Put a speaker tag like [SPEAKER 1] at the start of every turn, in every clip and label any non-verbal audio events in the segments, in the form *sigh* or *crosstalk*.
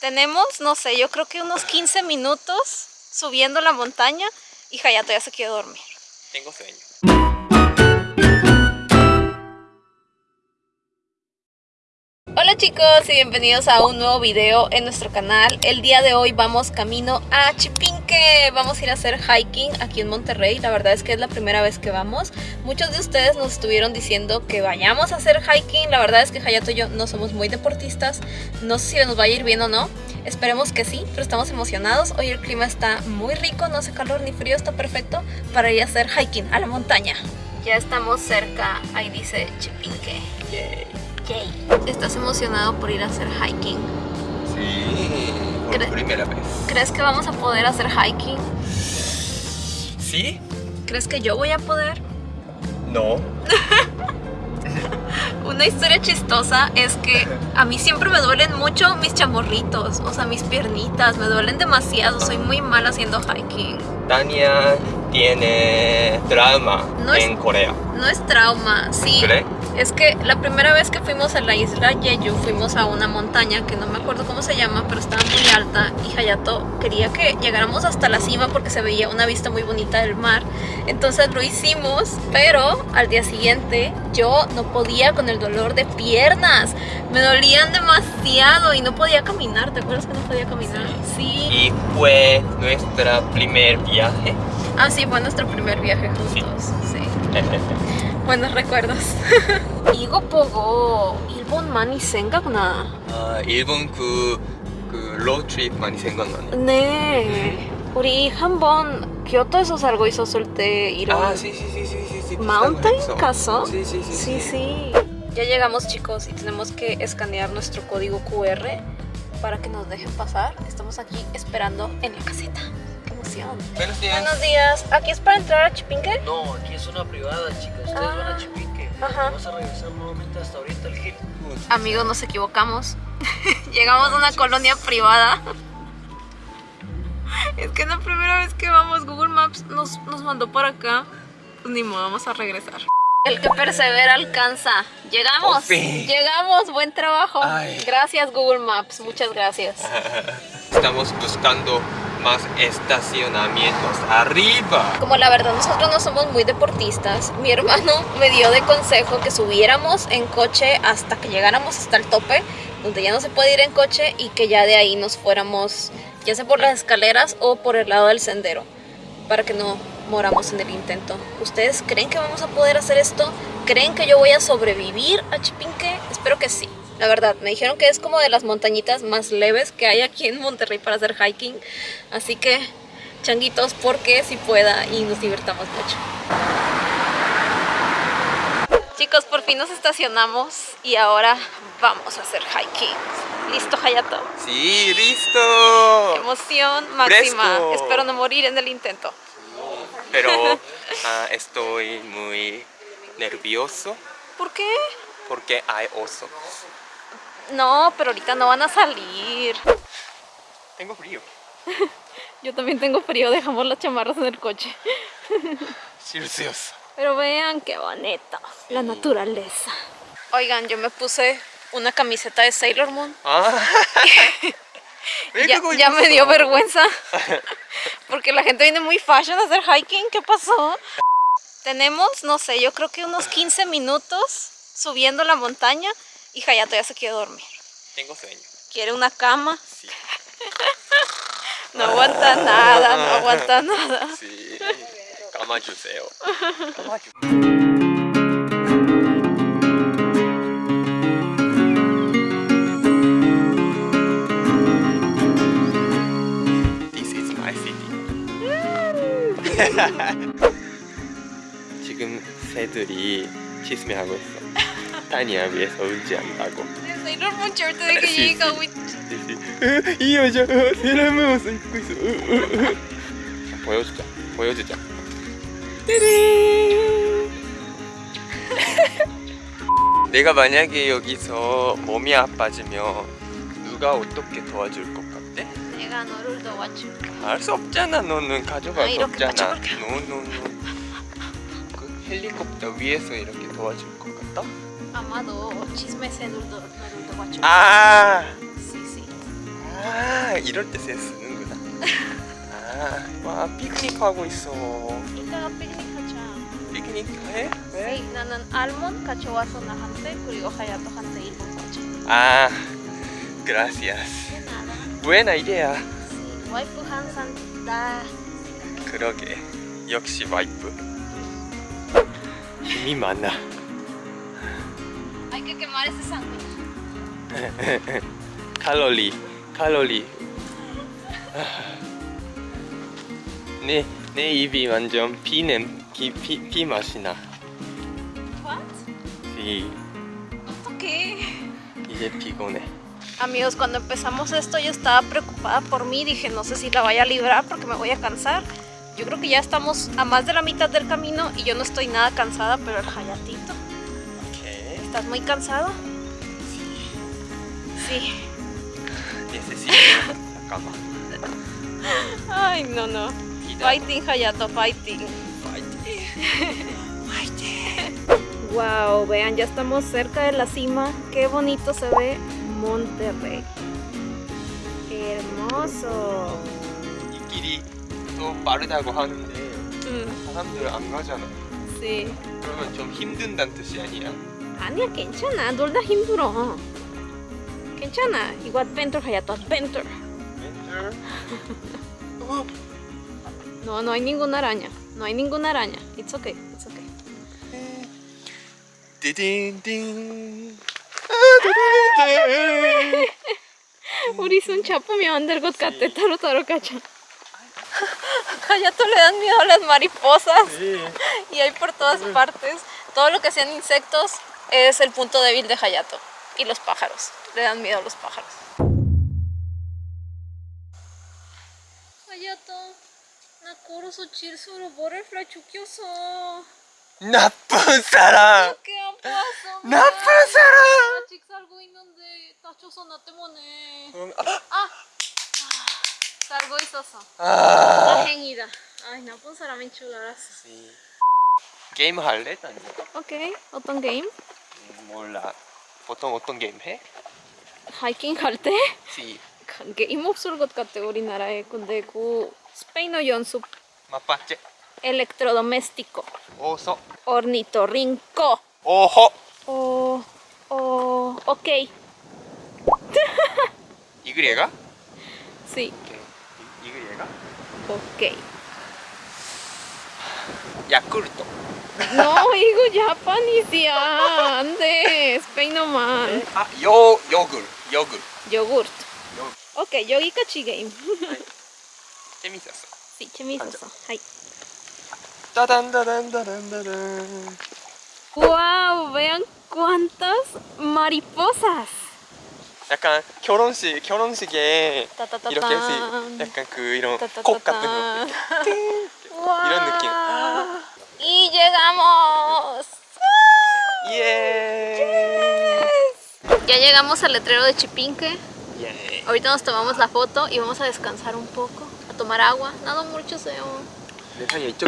[SPEAKER 1] Tenemos, no sé, yo creo que unos 15 minutos subiendo la montaña y Hayato ya se quedó dormir.
[SPEAKER 2] Tengo sueño.
[SPEAKER 1] Hola chicos y bienvenidos a un nuevo video en nuestro canal. El día de hoy vamos camino a Chipinque. Vamos a ir a hacer hiking aquí en Monterrey. La verdad es que es la primera vez que vamos. Muchos de ustedes nos estuvieron diciendo que vayamos a hacer hiking. La verdad es que Hayato y yo no somos muy deportistas. No sé si nos va a ir bien o no. Esperemos que sí, pero estamos emocionados. Hoy el clima está muy rico, no hace calor ni frío, está perfecto para ir a hacer hiking a la montaña. Ya estamos cerca, ahí dice Chipinque.
[SPEAKER 2] Yay.
[SPEAKER 1] ¿Estás emocionado por ir a hacer hiking?
[SPEAKER 2] Sí, por
[SPEAKER 1] Cre-
[SPEAKER 2] primera vez.
[SPEAKER 1] ¿Crees que vamos a poder hacer hiking?
[SPEAKER 2] ¿Sí?
[SPEAKER 1] ¿Crees que yo voy a poder?
[SPEAKER 2] No. *laughs*
[SPEAKER 1] Una historia chistosa es que a mí siempre me duelen mucho mis chamorritos, o sea, mis piernitas, me duelen demasiado, soy muy mala haciendo hiking.
[SPEAKER 2] Tania tiene trauma
[SPEAKER 1] No es-
[SPEAKER 2] en Corea.
[SPEAKER 1] No es trauma, sí.
[SPEAKER 2] ¿Cree?
[SPEAKER 1] Es que la primera vez que fuimos a la isla Jeju fuimos a una montaña que no me acuerdo cómo se llama, pero estaba muy alta y Hayato quería que llegáramos hasta la cima porque se veía una vista muy bonita del mar. Entonces lo hicimos, pero al día siguiente yo no podía con el dolor de piernas. Me dolían demasiado y no podía caminar. ¿Te acuerdas que no podía caminar? Sí.
[SPEAKER 2] Y fue nuestra primer viaje.
[SPEAKER 1] Ah, sí, fue nuestro primer viaje juntos. sí. Buenos recuerdos. 이거 보고 일본만이 생각나.
[SPEAKER 2] 아, 일본 그, 그 로드트립 많이 생각나네.
[SPEAKER 1] 네. 우리 한번 교토에서 살고 있었을 때 이런
[SPEAKER 2] Ah, sí, sí, sí, sí, sí, sí.
[SPEAKER 1] mountain
[SPEAKER 2] 비슷한 거
[SPEAKER 1] castle.
[SPEAKER 2] 했어. Sí, sí, sí,
[SPEAKER 1] Sí, sí. Ya llegamos chicos y tenemos que escanear nuestro código QR para que nos dejen pasar. Estamos aquí esperando en la caseta.
[SPEAKER 2] Buenos días.
[SPEAKER 1] Buenos días. ¿Aquí es para entrar a Chipinque?
[SPEAKER 3] No, aquí es una privada, chicas. Ustedes
[SPEAKER 1] Ah.
[SPEAKER 3] van a Chipique.
[SPEAKER 1] Ajá.
[SPEAKER 3] Vamos a regresar nuevamente hasta ahorita el Gil.
[SPEAKER 1] Amigos, nos equivocamos. *laughs* Llegamos a una colonia privada. Es que es la primera vez que vamos. Google Maps nos, nos mandó para acá. Pues ni modo, vamos a regresar. El que persevera alcanza. Llegamos. Llegamos. Buen trabajo.
[SPEAKER 2] Ay.
[SPEAKER 1] Gracias, Google Maps. Muchas gracias. *laughs*
[SPEAKER 2] Estamos buscando más estacionamientos arriba.
[SPEAKER 1] Como la verdad nosotros no somos muy deportistas, mi hermano me dio de consejo que subiéramos en coche hasta que llegáramos hasta el tope, donde ya no se puede ir en coche y que ya de ahí nos fuéramos, ya sea por las escaleras o por el lado del sendero, para que no moramos en el intento. ¿Ustedes creen que vamos a poder hacer esto? ¿Creen que yo voy a sobrevivir a Chipinque? Espero que sí. La verdad, me dijeron que es como de las montañitas más leves que hay aquí en Monterrey para hacer hiking. Así que changuitos porque si pueda y nos divertamos mucho. Chicos, por fin nos estacionamos y ahora vamos a hacer hiking. ¿Listo, Hayato?
[SPEAKER 2] Sí, listo.
[SPEAKER 1] Emoción máxima.
[SPEAKER 2] Fresco.
[SPEAKER 1] Espero no morir en el intento.
[SPEAKER 2] Pero *laughs* ah, estoy muy nervioso
[SPEAKER 1] ¿Por qué?
[SPEAKER 2] porque hay oso.
[SPEAKER 1] No, pero ahorita no van a salir.
[SPEAKER 2] Tengo frío. *laughs*
[SPEAKER 1] Yo también tengo frío, dejamos las chamarras en el coche. *laughs*
[SPEAKER 2] Celsius.
[SPEAKER 1] Pero vean qué bonito, la naturaleza. Oigan, yo me puse una camiseta de Sailor Moon.
[SPEAKER 2] Ah. *laughs*
[SPEAKER 1] Ya, ya me dio vergüenza. Porque la gente viene muy fashion a hacer hiking. ¿Qué pasó? Tenemos, no sé, yo creo que unos 15 minutos subiendo la montaña y Hayato ya se quiere dormir.
[SPEAKER 2] Tengo sueño.
[SPEAKER 1] Quiere una cama.
[SPEAKER 2] Sí. *laughs*
[SPEAKER 1] No aguanta nada, no aguanta nada.
[SPEAKER 2] Sí. 감아주세요. 감아주. This is my city. *laughs* 지금 새들이 치스매하고 있어. 않다고.
[SPEAKER 1] Sailor Moon shirt de que llega, güey.
[SPEAKER 2] 이 여자 세라무 옷을 입고 있어. 자, 보여주자. 보여주자. 내가 만약에 여기서 몸이 아파지면 누가 어떻게 도와줄 것 같아?
[SPEAKER 1] Llega 너를 도와줄게.
[SPEAKER 2] 알수 없잖아. 너는 가져갈
[SPEAKER 1] 아,
[SPEAKER 2] 수
[SPEAKER 1] 이렇게
[SPEAKER 2] 없잖아. 노노노. 그 헬리콥터 위에서 이렇게 도와줄 것 같다?
[SPEAKER 1] Amado, chisme ese no lo no lo guacho.
[SPEAKER 2] 아.
[SPEAKER 1] Sí, sí.
[SPEAKER 2] 아. 이럴 때 센스 쓰는구나. 아, 와 피크닉 하고 있어.
[SPEAKER 1] 이따가 피크닉 하자.
[SPEAKER 2] 피크닉 해? 왜?
[SPEAKER 1] 네, 나는 알몬 가져와서 나한테 그리고 하야토한테 입은 거죠.
[SPEAKER 2] 아, gracias. buena idea.
[SPEAKER 1] 와이프 항상 나
[SPEAKER 2] 그러게. 역시 와이프. 힘이 많아.
[SPEAKER 1] hay que quemar ese sándwich.
[SPEAKER 2] 칼로리, 칼로리. 내, 내 입이 완전 피냄, 피, 피, 피 맛이 나.
[SPEAKER 1] What?
[SPEAKER 2] 이,
[SPEAKER 1] ¿Qué?
[SPEAKER 2] 이제 피곤해.
[SPEAKER 1] Amigos, cuando empezamos esto yo estaba preocupada por mí, dije no sé si la vaya a librar porque me voy a cansar. Yo creo que ya estamos a más de la mitad del camino y yo no estoy nada cansada, pero el Hayatito,
[SPEAKER 2] 오케이.
[SPEAKER 1] ¿estás muy cansado? Sí.
[SPEAKER 2] necesito. *laughs* 잠깐만.
[SPEAKER 1] Ay, no, no.
[SPEAKER 2] 기다려.
[SPEAKER 1] Fighting, Hayato, fighting. Wow, vean, ya estamos cerca de la cima. Qué bonito se ve Monterrey. Hermoso.
[SPEAKER 2] 이 길이 또 빠르다고 하는데
[SPEAKER 1] Mm,
[SPEAKER 2] 사람들 안 가잖아.
[SPEAKER 1] sí.
[SPEAKER 2] 그러면 좀 힘든다는 뜻이 아니야?
[SPEAKER 1] 아니야, 괜찮아. 놀다 힘들어. 괜찮아. 이거 adventure, Hayato, adventure.
[SPEAKER 2] 멘트. 어,
[SPEAKER 1] No, no hay ninguna araña. No hay ninguna araña. It's okay, it's okay.
[SPEAKER 2] 띠딘띵.
[SPEAKER 1] 우리 손 잡으면 안 될 것 같아. 따로 따로 가자. *laughs* Hayato le dan miedo a las mariposas. *laughs* y hay por todas partes. Todo lo que sean insectos es el punto débil de Hayato. Y los pájaros. Le dan miedo a los pájaros. Hayato, Nakuro Sochirsu로 butterfly 죽였어.
[SPEAKER 2] 나쁜 사람.
[SPEAKER 1] ¿Qué ha pasado?
[SPEAKER 2] 나쁜 사람.
[SPEAKER 1] 아직 살고 있는데 다쳐서 나 때문에.
[SPEAKER 2] 그럼
[SPEAKER 1] 아! 살고 있었어.
[SPEAKER 2] 아.
[SPEAKER 1] 다행이다. 아이 나쁜 사람인 줄 알았어.
[SPEAKER 2] 게임 할래? 난
[SPEAKER 1] 오케이. 어떤 게임?
[SPEAKER 2] 몰라. 보통 어떤 게임 해?
[SPEAKER 1] 하이킹 갈 때?
[SPEAKER 2] 시.
[SPEAKER 1] 게임 없을 것 같아 우리나라에. 근데 그 스페인어 연습
[SPEAKER 2] 맛봤지?
[SPEAKER 1] electrodoméstico.
[SPEAKER 2] 오소.
[SPEAKER 1] ornitorrinco.
[SPEAKER 2] 오호.
[SPEAKER 1] 어, 어, 오케이.
[SPEAKER 2] 이글이가?
[SPEAKER 1] Sí,
[SPEAKER 2] 이글이가?
[SPEAKER 1] 오케이.
[SPEAKER 2] 야쿠르토.
[SPEAKER 1] No, 이거 자파니스야. 안 돼. 스페인어만.
[SPEAKER 2] 아, 요 요글. 요글.
[SPEAKER 1] 요구르트.
[SPEAKER 2] 요.
[SPEAKER 1] 오케이, 여기까지 게임. *laughs*
[SPEAKER 2] 재밌었어.
[SPEAKER 1] Sí, 재밌었어. 하이.
[SPEAKER 2] 따단따단따단따단.
[SPEAKER 1] Wow, vean cuántas mariposas.
[SPEAKER 2] 약간 결혼식 결혼식에
[SPEAKER 1] 따따따딴.
[SPEAKER 2] 이렇게 해서 약간 그 이런
[SPEAKER 1] 따따따딴.
[SPEAKER 2] 콕 같은 거.
[SPEAKER 1] Wow.
[SPEAKER 2] 이런 느낌.
[SPEAKER 1] Y llegamos.
[SPEAKER 2] Yeah.
[SPEAKER 1] Ya llegamos al letrero de Chipinque.
[SPEAKER 2] Yeah.
[SPEAKER 1] Ahorita nos tomamos la foto y vamos a descansar un poco, a tomar agua. Nada mucho, seo.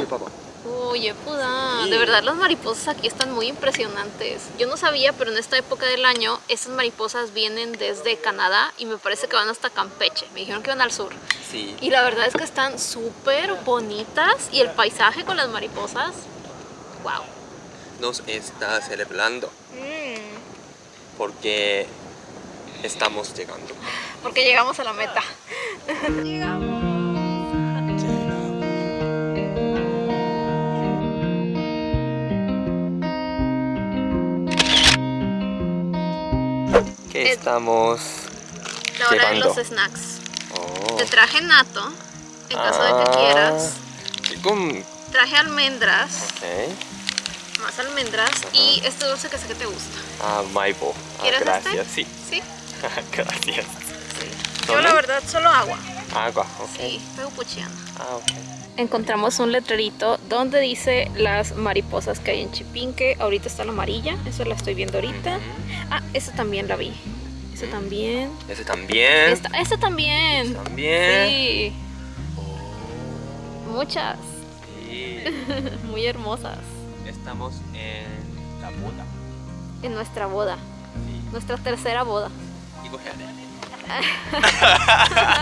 [SPEAKER 1] papá. Oye,
[SPEAKER 2] puda,
[SPEAKER 1] de verdad las mariposas aquí están muy impresionantes. Yo no sabía, pero en esta época del año estas mariposas vienen desde Canadá y me parece que van hasta Campeche. Me dijeron que van al sur.
[SPEAKER 2] Sí.
[SPEAKER 1] Y la verdad es que están súper bonitas y el paisaje con las mariposas wow.
[SPEAKER 2] nos está celebrando. Mm. Porque estamos llegando.
[SPEAKER 1] Porque llegamos a la meta.
[SPEAKER 2] llegamos.
[SPEAKER 1] ¿Qué
[SPEAKER 2] estamos
[SPEAKER 1] La hora llevando?
[SPEAKER 2] de
[SPEAKER 1] los snacks.
[SPEAKER 2] Oh.
[SPEAKER 1] Te traje nato, en caso de que
[SPEAKER 2] ah.
[SPEAKER 1] quieras.
[SPEAKER 2] Con
[SPEAKER 1] Traje almendras.
[SPEAKER 2] Okay.
[SPEAKER 1] Más almendras. Y este dulce que sé que te gusta.
[SPEAKER 2] Ah, Maipo. Ah,
[SPEAKER 1] ¿Quieres este? gracias.
[SPEAKER 2] Sí.
[SPEAKER 1] ¿Sí? *laughs*
[SPEAKER 2] gracias. Sí.
[SPEAKER 1] Yo la verdad solo agua.
[SPEAKER 2] Agua, ok.
[SPEAKER 1] Sí, pero puchiana.
[SPEAKER 2] Ah, ok.
[SPEAKER 1] Encontramos un letrerito donde dice las mariposas que hay en Chipinque. Ahorita está la amarilla, eso la estoy viendo ahorita. Ah, esa también la vi. Esa también.
[SPEAKER 2] Esa también.
[SPEAKER 1] Esta, esa también.
[SPEAKER 2] Esta también.
[SPEAKER 1] Sí. Oh.
[SPEAKER 2] Muchas. *laughs*
[SPEAKER 1] Muy hermosas.
[SPEAKER 2] Estamos en la boda.
[SPEAKER 1] En nuestra boda.
[SPEAKER 2] Sí.
[SPEAKER 1] Nuestra tercera boda.
[SPEAKER 2] Y cojeale.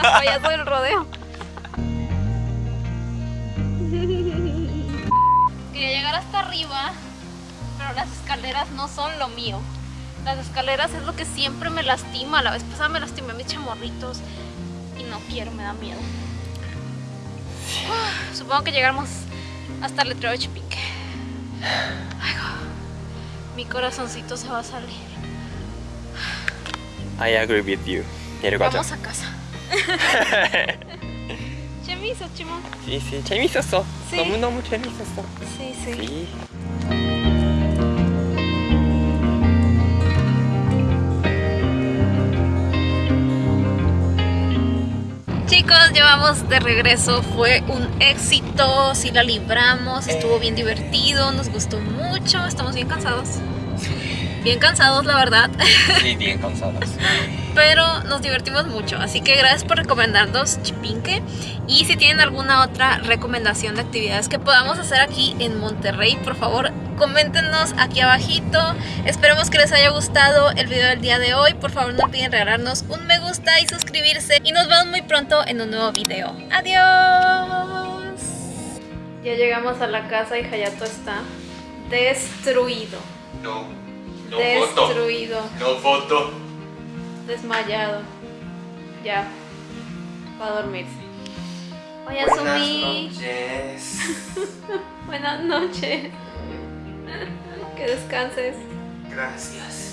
[SPEAKER 1] Payaso *laughs* del rodeo. *laughs* Quería llegar hasta arriba, pero las escaleras no son lo mío. Las escaleras es lo que siempre me lastima. La vez pasada me lastimé mis chamorritos y no quiero, me da miedo. Supongo que llegamos hasta el letrero de Chipinque. Ay, mi corazoncito se va a salir.
[SPEAKER 2] I agree with you. 내려가자.
[SPEAKER 1] Vamos a casa. 재미있어, 치몬.
[SPEAKER 2] Sí, sí, 재밌었어.
[SPEAKER 1] Sí.
[SPEAKER 2] 너무너무 재밌었어.
[SPEAKER 1] Sí, sí.
[SPEAKER 2] Sí.
[SPEAKER 1] Llevamos de regreso. Fue un éxito. Sí la libramos. Estuvo bien divertido. Nos gustó mucho. Estamos bien cansados. Bien cansados, la verdad.
[SPEAKER 2] Sí, bien cansadas. *laughs*
[SPEAKER 1] Pero nos divertimos mucho. Así que gracias por recomendarnos Chipinque. Y si tienen alguna otra recomendación de actividades que podamos hacer aquí en Monterrey, por favor, coméntenos aquí abajito. Esperemos que les haya gustado el video del día de hoy. Por favor, no olviden regalarnos un me gusta y suscribirse. Y nos vemos muy pronto en un nuevo video. ¡Adiós! Ya llegamos a la casa y Hayato está destruido.
[SPEAKER 2] No,
[SPEAKER 1] destruido.
[SPEAKER 2] No foto.
[SPEAKER 1] Desmayado. Ya. Va a dormirse. *laughs*
[SPEAKER 2] Buenas noches.
[SPEAKER 1] Buenas *laughs* noches. Que descanses.
[SPEAKER 2] Gracias.